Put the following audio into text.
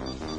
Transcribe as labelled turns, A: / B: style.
A: Mm-hmm.